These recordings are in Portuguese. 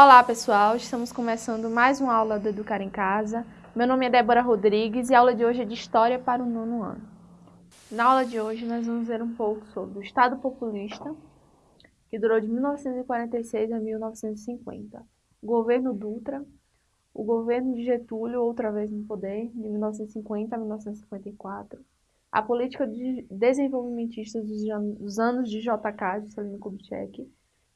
Olá pessoal, estamos começando mais uma aula do Educar em Casa. Meu nome é Débora Rodrigues e a aula de hoje é de História para o nono ano. Na aula de hoje nós vamos ver um pouco sobre o Estado Populista, que durou de 1946 a 1950, o governo Dutra, o governo de Getúlio, outra vez no poder, de 1950 a 1954, a política de desenvolvimentista dos anos de JK, Juscelino Kubitschek,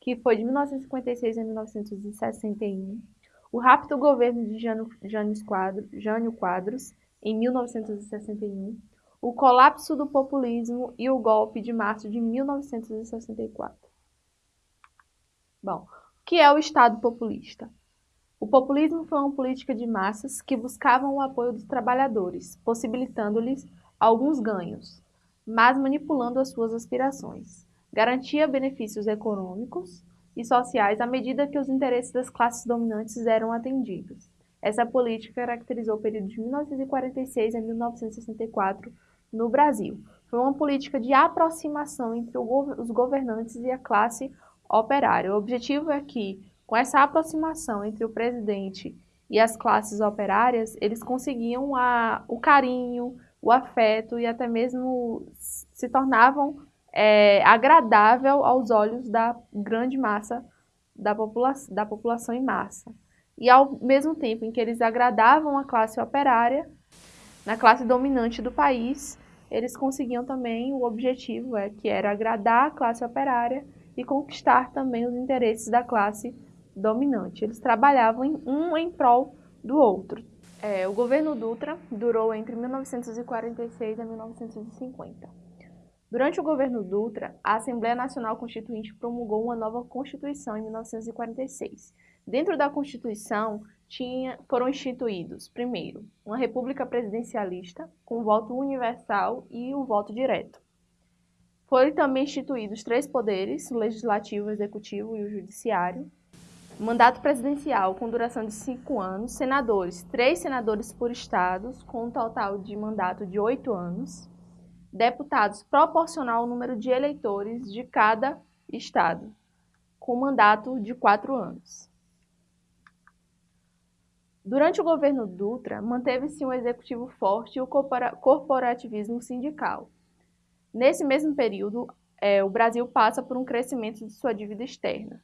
que foi de 1956 a 1961, o rápido governo de Jânio Quadros, Jânio Quadros, em 1961, o colapso do populismo e o golpe de março de 1964. Bom, o que é o Estado populista? O populismo foi uma política de massas que buscavam o apoio dos trabalhadores, possibilitando-lhes alguns ganhos, mas manipulando as suas aspirações garantia benefícios econômicos e sociais à medida que os interesses das classes dominantes eram atendidos. Essa política caracterizou o período de 1946 a 1964 no Brasil. Foi uma política de aproximação entre os governantes e a classe operária. O objetivo é que, com essa aproximação entre o presidente e as classes operárias, eles conseguiam a, o carinho, o afeto e até mesmo se tornavam é, agradável aos olhos da grande massa da, popula da população em massa. E ao mesmo tempo em que eles agradavam a classe operária, na classe dominante do país, eles conseguiam também o objetivo, é, que era agradar a classe operária e conquistar também os interesses da classe dominante. Eles trabalhavam em, um em prol do outro. É, o governo Dutra durou entre 1946 e 1950. Durante o governo Dutra, a Assembleia Nacional Constituinte promulgou uma nova Constituição em 1946. Dentro da Constituição, tinha, foram instituídos, primeiro, uma república presidencialista, com voto universal e o voto direto. Foram também instituídos três poderes, o legislativo, o executivo e o judiciário. Mandato presidencial com duração de cinco anos, senadores, três senadores por estados, com um total de mandato de oito anos deputados proporcional ao número de eleitores de cada estado, com mandato de quatro anos. Durante o governo Dutra, manteve-se um executivo forte e o corporativismo sindical. Nesse mesmo período, é, o Brasil passa por um crescimento de sua dívida externa.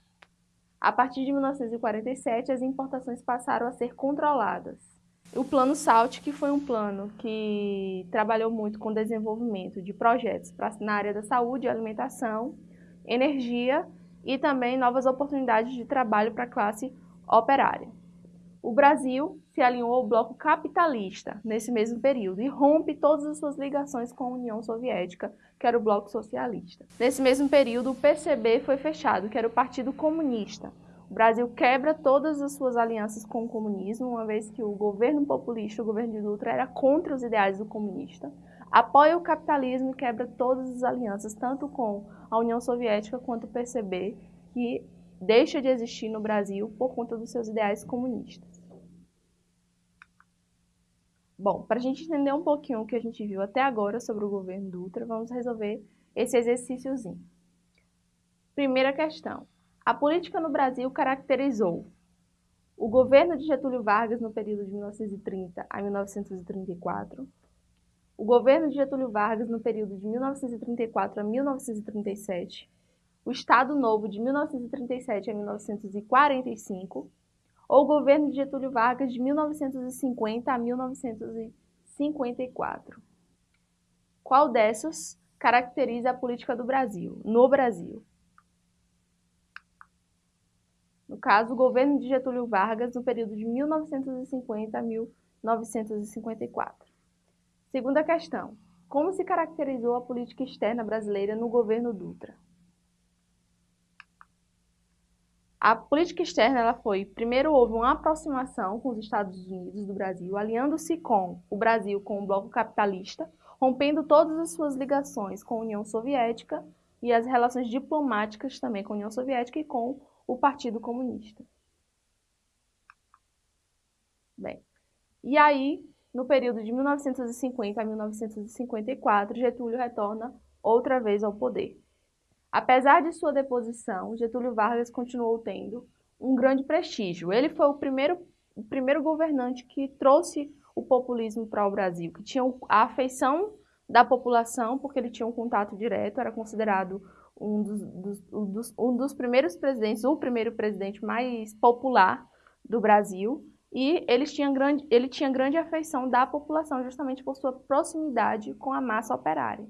A partir de 1947, as importações passaram a ser controladas. O Plano SALT, que foi um plano que trabalhou muito com desenvolvimento de projetos pra, na área da saúde, alimentação, energia e também novas oportunidades de trabalho para a classe operária. O Brasil se alinhou ao bloco capitalista nesse mesmo período e rompe todas as suas ligações com a União Soviética, que era o bloco socialista. Nesse mesmo período, o PCB foi fechado, que era o Partido Comunista, o Brasil quebra todas as suas alianças com o comunismo, uma vez que o governo populista, o governo de Dutra, era contra os ideais do comunista, apoia o capitalismo e quebra todas as alianças, tanto com a União Soviética quanto o PCB, que deixa de existir no Brasil por conta dos seus ideais comunistas. Bom, para a gente entender um pouquinho o que a gente viu até agora sobre o governo Dutra, vamos resolver esse exercíciozinho. Primeira questão. A política no Brasil caracterizou o governo de Getúlio Vargas no período de 1930 a 1934, o governo de Getúlio Vargas no período de 1934 a 1937, o Estado Novo de 1937 a 1945, ou o governo de Getúlio Vargas de 1950 a 1954. Qual dessas caracteriza a política do Brasil, no Brasil? No caso, o governo de Getúlio Vargas, no período de 1950 a 1954. Segunda questão. Como se caracterizou a política externa brasileira no governo Dutra? A política externa ela foi, primeiro houve uma aproximação com os Estados Unidos do Brasil, alinhando-se com o Brasil com o bloco capitalista, rompendo todas as suas ligações com a União Soviética e as relações diplomáticas também com a União Soviética e com o Partido Comunista. Bem, e aí, no período de 1950 a 1954, Getúlio retorna outra vez ao poder. Apesar de sua deposição, Getúlio Vargas continuou tendo um grande prestígio. Ele foi o primeiro, o primeiro governante que trouxe o populismo para o Brasil, que tinha a afeição da população, porque ele tinha um contato direto, era considerado um dos, dos, um dos, um dos primeiros presidentes, o primeiro presidente mais popular do Brasil, e eles tinham grande, ele tinha grande afeição da população, justamente por sua proximidade com a massa operária.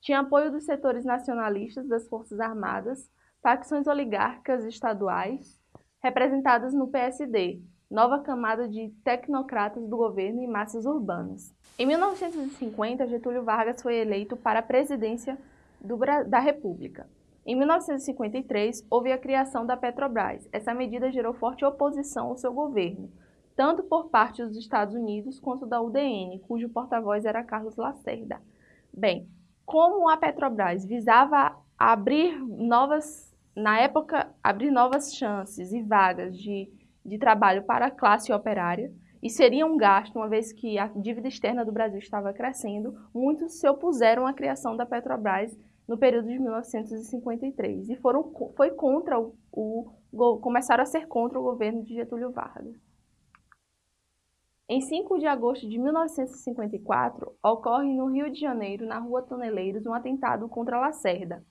Tinha apoio dos setores nacionalistas das Forças Armadas, facções oligárquicas estaduais, representadas no PSD, nova camada de tecnocratas do governo e massas urbanas. Em 1950, Getúlio Vargas foi eleito para a presidência do, da República. Em 1953, houve a criação da Petrobras. Essa medida gerou forte oposição ao seu governo, tanto por parte dos Estados Unidos quanto da UDN, cujo porta-voz era Carlos Lacerda. Bem, como a Petrobras visava abrir novas, na época, abrir novas chances e vagas de, de trabalho para a classe operária, e seria um gasto, uma vez que a dívida externa do Brasil estava crescendo, muitos se opuseram à criação da Petrobras no período de 1953 e foram, foi contra o, o, começaram a ser contra o governo de Getúlio Vargas. Em 5 de agosto de 1954, ocorre no Rio de Janeiro, na Rua Toneleiros, um atentado contra Lacerda,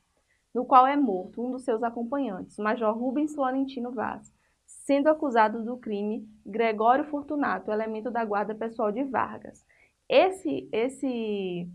no qual é morto um dos seus acompanhantes, Major Rubens Florentino Vaz, sendo acusado do crime Gregório Fortunato, elemento da guarda pessoal de Vargas. Esse, esse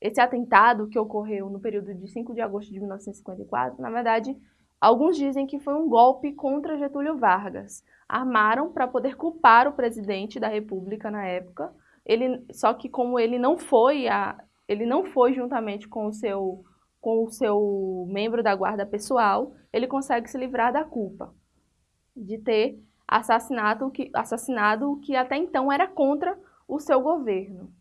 esse atentado que ocorreu no período de 5 de agosto de 1954, na verdade, alguns dizem que foi um golpe contra Getúlio Vargas. Armaram para poder culpar o presidente da República na época. Ele, só que como ele não foi a, ele não foi juntamente com o seu com o seu membro da guarda pessoal, ele consegue se livrar da culpa de ter assassinado que, assassinado o que até então era contra o seu governo.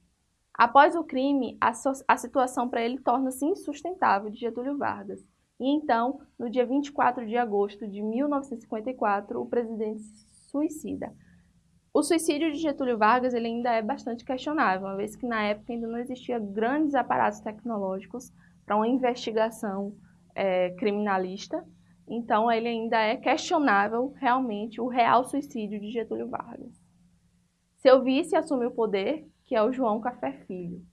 Após o crime, a, so a situação para ele torna-se insustentável de Getúlio Vargas. E então, no dia 24 de agosto de 1954, o presidente suicida. O suicídio de Getúlio Vargas ele ainda é bastante questionável, uma vez que na época ainda não existia grandes aparatos tecnológicos para uma investigação é, criminalista. Então, ele ainda é questionável realmente o real suicídio de Getúlio Vargas. Seu vice assume o poder que é o João Café Filho.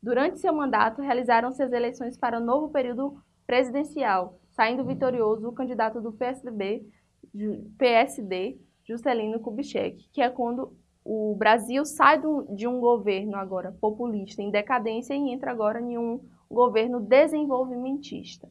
Durante seu mandato, realizaram-se as eleições para o novo período presidencial, saindo vitorioso o candidato do PSDB, PSD, Juscelino Kubitschek, que é quando o Brasil sai do, de um governo agora populista em decadência e entra agora em um governo desenvolvimentista.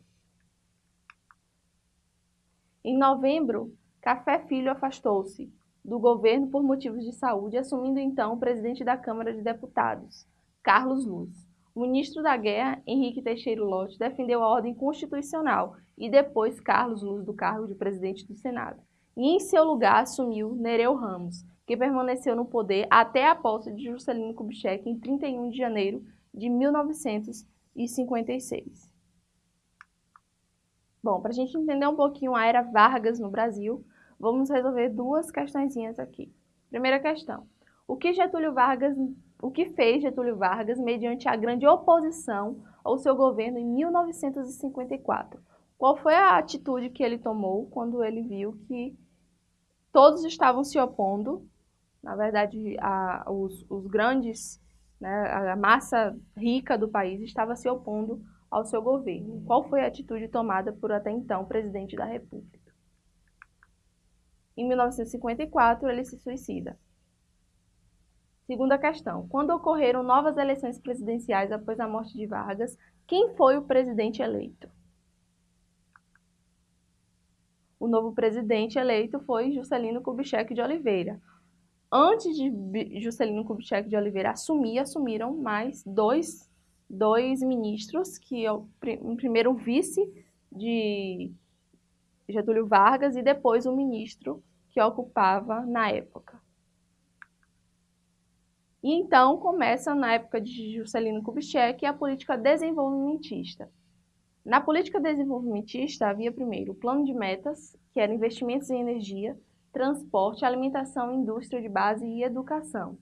Em novembro, Café Filho afastou-se, do governo por motivos de saúde, assumindo então o presidente da Câmara de Deputados, Carlos Luz. O ministro da Guerra, Henrique Teixeira Lott, defendeu a ordem constitucional e depois Carlos Luz do cargo de presidente do Senado. E em seu lugar assumiu Nereu Ramos, que permaneceu no poder até a posse de Juscelino Kubitschek em 31 de janeiro de 1956. Bom, para a gente entender um pouquinho a era Vargas no Brasil, vamos resolver duas questõezinhas aqui. Primeira questão. O que Getúlio Vargas, o que fez Getúlio Vargas mediante a grande oposição ao seu governo em 1954? Qual foi a atitude que ele tomou quando ele viu que todos estavam se opondo, na verdade, a, os, os grandes, né, a massa rica do país estava se opondo ao seu governo? Qual foi a atitude tomada por até então presidente da República? Em 1954, ele se suicida. Segunda questão. Quando ocorreram novas eleições presidenciais após a morte de Vargas, quem foi o presidente eleito? O novo presidente eleito foi Juscelino Kubitschek de Oliveira. Antes de Juscelino Kubitschek de Oliveira assumir, assumiram mais dois, dois ministros, que é o primeiro vice de Getúlio Vargas e depois o ministro que ocupava na época. E então começa, na época de Juscelino Kubitschek, a política desenvolvimentista. Na política desenvolvimentista havia primeiro o plano de metas, que era investimentos em energia, transporte, alimentação, indústria de base e educação,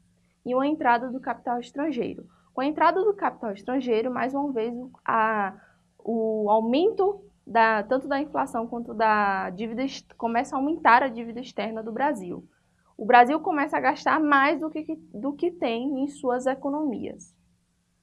e uma entrada do capital estrangeiro. Com a entrada do capital estrangeiro, mais uma vez, a, o aumento da, tanto da inflação quanto da dívida, começa a aumentar a dívida externa do Brasil. O Brasil começa a gastar mais do que, do que tem em suas economias.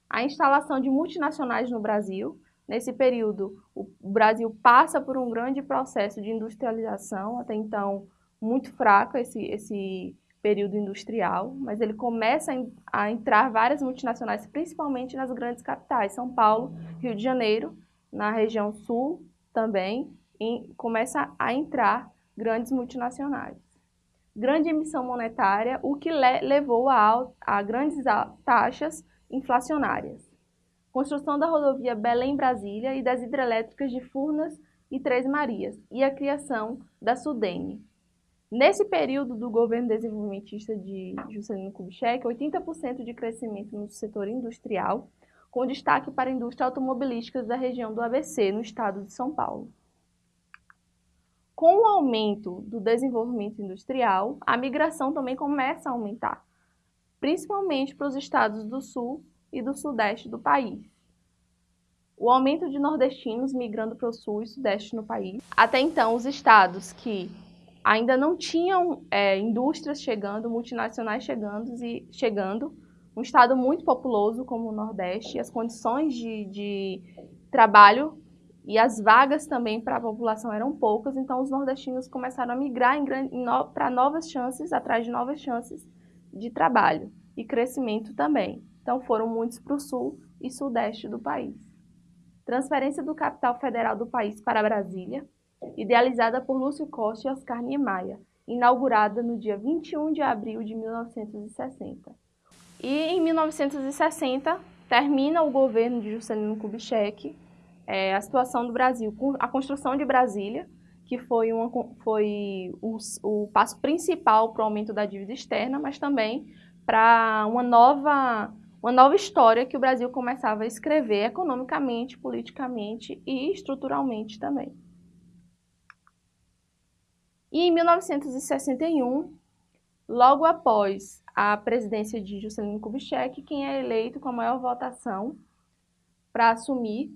A instalação de multinacionais no Brasil, nesse período, o Brasil passa por um grande processo de industrialização, até então muito fraco esse, esse período industrial, mas ele começa a entrar várias multinacionais, principalmente nas grandes capitais, São Paulo, Rio de Janeiro, na região sul também, e começa a entrar grandes multinacionais. Grande emissão monetária, o que le levou a, a grandes taxas inflacionárias. Construção da rodovia Belém-Brasília e das hidrelétricas de Furnas e Três Marias, e a criação da Sudene, Nesse período do governo desenvolvimentista de Juscelino Kubitschek, 80% de crescimento no setor industrial, com destaque para a indústria automobilística da região do ABC, no estado de São Paulo. Com o aumento do desenvolvimento industrial, a migração também começa a aumentar, principalmente para os estados do sul e do sudeste do país. O aumento de nordestinos migrando para o sul e sudeste no país. Até então, os estados que ainda não tinham é, indústrias chegando, multinacionais chegando, e, chegando, um estado muito populoso como o Nordeste, as condições de, de trabalho e as vagas também para a população eram poucas, então os nordestinos começaram a migrar no, para novas chances, atrás de novas chances de trabalho e crescimento também. Então foram muitos para o sul e sudeste do país. Transferência do capital federal do país para Brasília, idealizada por Lúcio Costa e Oscar Niemeyer, inaugurada no dia 21 de abril de 1960. E em 1960 termina o governo de Juscelino Kubitschek é, a situação do Brasil, a construção de Brasília, que foi, uma, foi o, o passo principal para o aumento da dívida externa, mas também para uma nova, uma nova história que o Brasil começava a escrever economicamente, politicamente e estruturalmente também. E em 1961, logo após a presidência de Juscelino Kubitschek, quem é eleito com a maior votação para assumir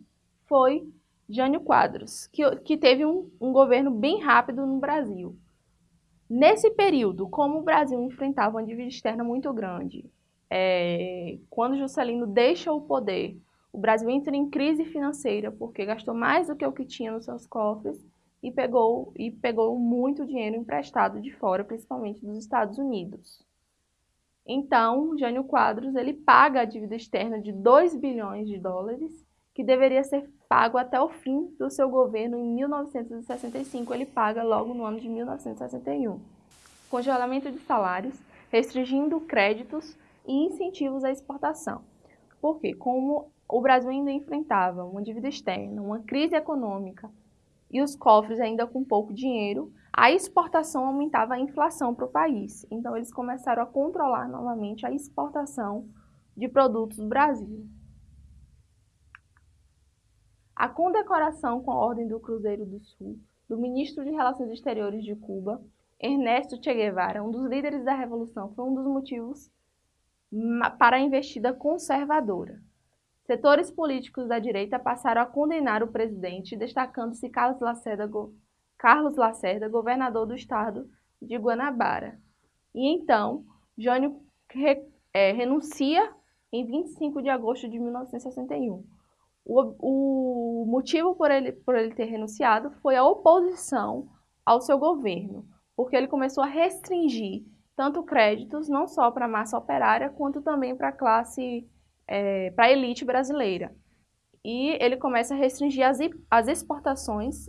foi Jânio Quadros, que, que teve um, um governo bem rápido no Brasil. Nesse período, como o Brasil enfrentava uma dívida externa muito grande, é, quando Juscelino deixa o poder, o Brasil entra em crise financeira porque gastou mais do que o que tinha nos seus cofres e pegou, e pegou muito dinheiro emprestado de fora, principalmente dos Estados Unidos. Então, Jânio Quadros ele paga a dívida externa de 2 bilhões de dólares, que deveria ser pago até o fim do seu governo em 1965. Ele paga logo no ano de 1961. Congelamento de salários, restringindo créditos e incentivos à exportação. Porque, como o Brasil ainda enfrentava uma dívida externa, uma crise econômica e os cofres ainda com pouco dinheiro, a exportação aumentava a inflação para o país. Então, eles começaram a controlar novamente a exportação de produtos do Brasil. A condecoração com a Ordem do Cruzeiro do Sul do ministro de Relações Exteriores de Cuba, Ernesto Che Guevara, um dos líderes da Revolução, foi um dos motivos para a investida conservadora. Setores políticos da direita passaram a condenar o presidente, destacando-se Carlos Lacerda, Carlos Lacerda, governador do estado de Guanabara. E então, Jânio re, é, renuncia em 25 de agosto de 1961. O, o motivo por ele, por ele ter renunciado foi a oposição ao seu governo, porque ele começou a restringir tanto créditos, não só para a massa operária, quanto também para a classe é, para a elite brasileira. E ele começa a restringir as, as exportações,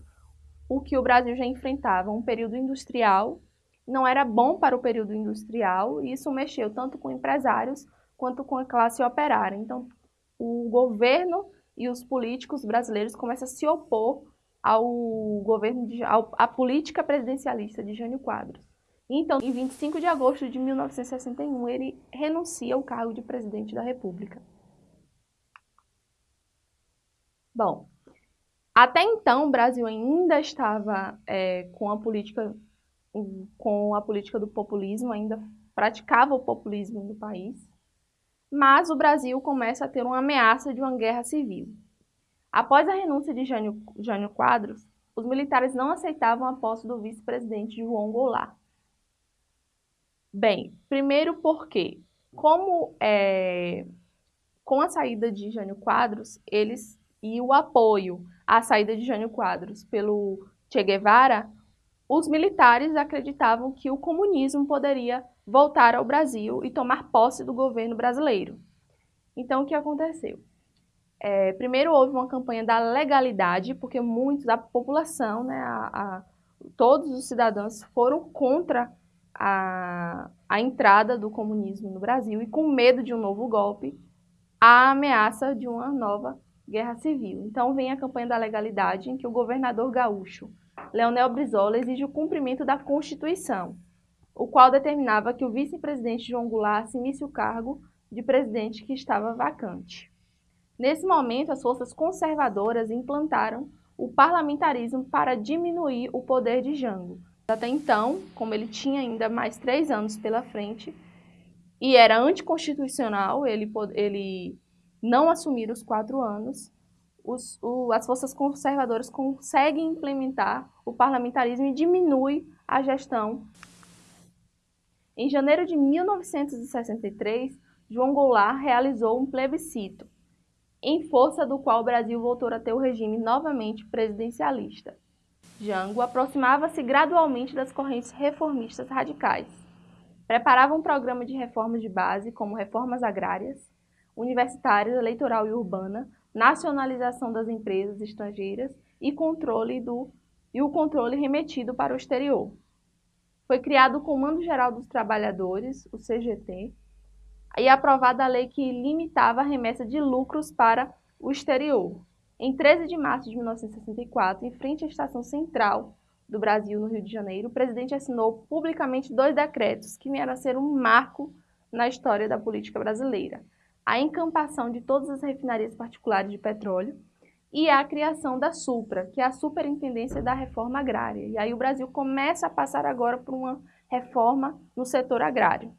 o que o Brasil já enfrentava, um período industrial, não era bom para o período industrial, e isso mexeu tanto com empresários quanto com a classe operária. Então, o governo e os políticos brasileiros começam a se opor ao governo, de, ao, à política presidencialista de Jânio Quadros. Então, em 25 de agosto de 1961, ele renuncia ao cargo de presidente da República. Bom, até então o Brasil ainda estava é, com a política com a política do populismo, ainda praticava o populismo no país, mas o Brasil começa a ter uma ameaça de uma guerra civil. Após a renúncia de Jânio, Jânio Quadros, os militares não aceitavam a posse do vice-presidente João Goulart. Bem, primeiro porque, como é, com a saída de Jânio Quadros, eles e o apoio à saída de Jânio Quadros pelo Che Guevara, os militares acreditavam que o comunismo poderia voltar ao Brasil e tomar posse do governo brasileiro. Então, o que aconteceu? É, primeiro houve uma campanha da legalidade, porque muitos da população, né, a, a, todos os cidadãos foram contra a, a entrada do comunismo no Brasil e com medo de um novo golpe, a ameaça de uma nova guerra civil. Então vem a campanha da legalidade, em que o governador gaúcho, Leonel Brizola, exige o cumprimento da Constituição, o qual determinava que o vice-presidente João Goulart assumisse o cargo de presidente que estava vacante. Nesse momento, as forças conservadoras implantaram o parlamentarismo para diminuir o poder de Jango. Até então, como ele tinha ainda mais três anos pela frente e era anticonstitucional ele, ele não assumir os quatro anos, os, o, as forças conservadoras conseguem implementar o parlamentarismo e diminui a gestão. Em janeiro de 1963, João Goulart realizou um plebiscito, em força do qual o Brasil voltou a ter o regime novamente presidencialista. Jango aproximava-se gradualmente das correntes reformistas radicais. Preparava um programa de reformas de base, como reformas agrárias, universitárias, eleitoral e urbana, nacionalização das empresas estrangeiras e, controle do, e o controle remetido para o exterior. Foi criado o Comando Geral dos Trabalhadores, o CGT, e aprovada a lei que limitava a remessa de lucros para o exterior. Em 13 de março de 1964, em frente à Estação Central do Brasil, no Rio de Janeiro, o presidente assinou publicamente dois decretos que vieram a ser um marco na história da política brasileira. A encampação de todas as refinarias particulares de petróleo e a criação da SUPRA, que é a Superintendência da Reforma Agrária. E aí o Brasil começa a passar agora por uma reforma no setor agrário.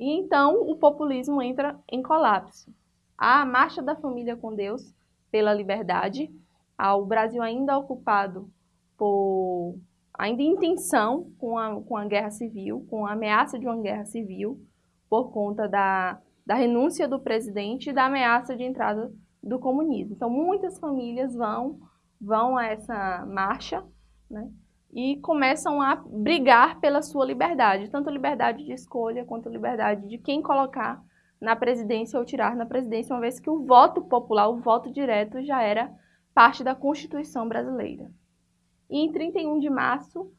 E então o populismo entra em colapso. Há a marcha da família com Deus pela liberdade, o Brasil ainda ocupado por ainda em tensão com a, com a guerra civil, com a ameaça de uma guerra civil, por conta da, da renúncia do presidente e da ameaça de entrada do comunismo. Então, muitas famílias vão, vão a essa marcha, né? E começam a brigar pela sua liberdade, tanto liberdade de escolha quanto liberdade de quem colocar na presidência ou tirar na presidência, uma vez que o voto popular, o voto direto, já era parte da Constituição brasileira. E em 31 de março,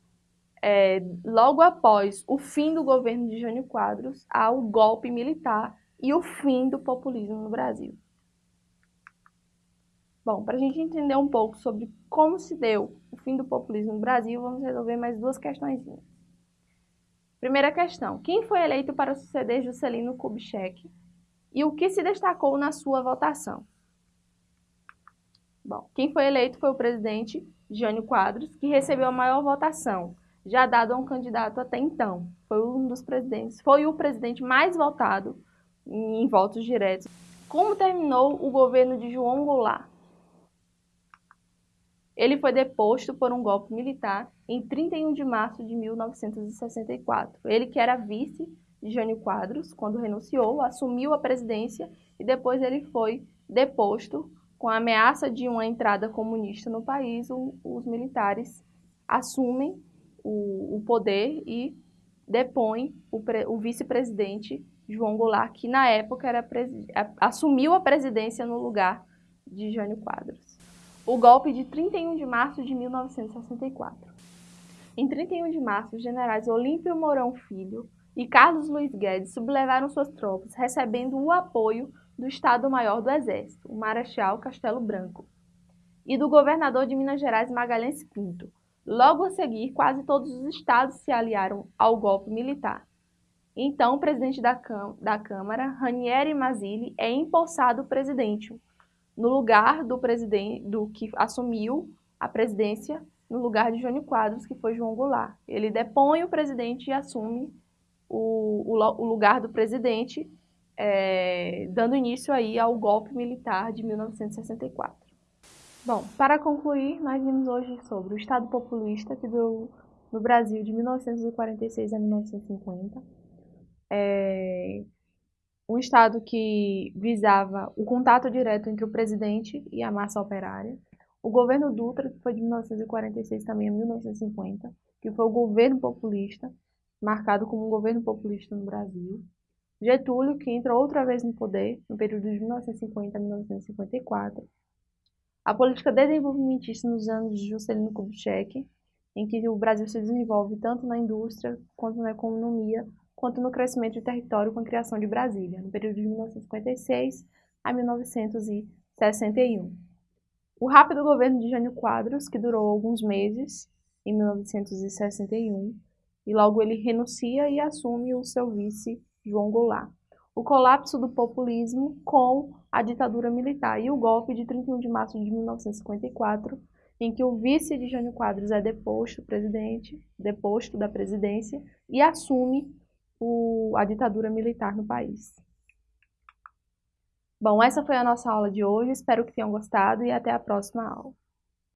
é, logo após o fim do governo de Jânio Quadros, há o golpe militar e o fim do populismo no Brasil. Bom, para a gente entender um pouco sobre como se deu o fim do populismo no Brasil, vamos resolver mais duas questões. Primeira questão, quem foi eleito para suceder Juscelino Kubitschek e o que se destacou na sua votação? Bom, quem foi eleito foi o presidente Jânio Quadros, que recebeu a maior votação, já dado a um candidato até então. Foi um dos presidentes, foi o presidente mais votado em votos diretos. Como terminou o governo de João Goulart? Ele foi deposto por um golpe militar em 31 de março de 1964. Ele que era vice de Jânio Quadros, quando renunciou, assumiu a presidência e depois ele foi deposto com a ameaça de uma entrada comunista no país, o, os militares assumem o, o, poder e depõem o, o vice-presidente João Goulart, que na época era assumiu a presidência no lugar de Jânio Quadros o golpe de 31 de março de 1964. Em 31 de março, os generais Olímpio Mourão Filho e Carlos Luiz Guedes sublevaram suas tropas, recebendo o apoio do Estado-Maior do Exército, o Marechal Castelo Branco, e do governador de Minas Gerais, Magalhães Pinto. Logo a seguir, quase todos os estados se aliaram ao golpe militar. Então, o presidente da, Câmara, Ranieri Mazzilli, é empossado presidente, no lugar do presidente, do que assumiu a presidência no lugar de Jânio Quadros, que foi João Goulart. Ele depõe o presidente e assume o, o, o lugar do presidente é, dando início aí ao golpe militar de 1964. Bom, para concluir, nós vimos hoje sobre o Estado populista que durou no Brasil de 1946 a 1950. É, um Estado que visava o contato direto entre o presidente e a massa operária. O governo Dutra, que foi de 1946 também a 1950, que foi o governo populista, marcado como um governo populista no Brasil. Getúlio, que entrou outra vez no poder no período de 1950 a 1954. A política desenvolvimentista nos anos de Juscelino Kubitschek, em que o Brasil se desenvolve tanto na indústria quanto na economia, quanto no crescimento de território com a criação de Brasília, no período de 1956 a 1961. O rápido governo de Jânio Quadros, que durou alguns meses, em 1961, e logo ele renuncia e assume o seu vice, João Goulart. O colapso do populismo com a ditadura militar e o golpe de 31 de março de 1954, em que o vice de Jânio Quadros é deposto, presidente, deposto da presidência e assume o, a ditadura militar no país. Bom, essa foi a nossa aula de hoje, espero que tenham gostado e até a próxima aula.